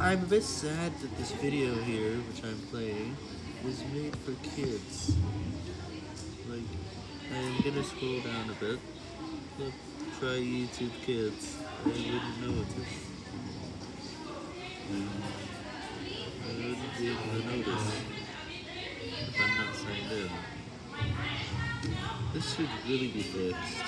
I'm a bit sad that this video here, which I'm playing, was made for kids. Like, I'm gonna scroll down a bit. Look, try YouTube Kids. I wouldn't notice. I wouldn't be able to notice if I'm not signed in. This should really be fixed.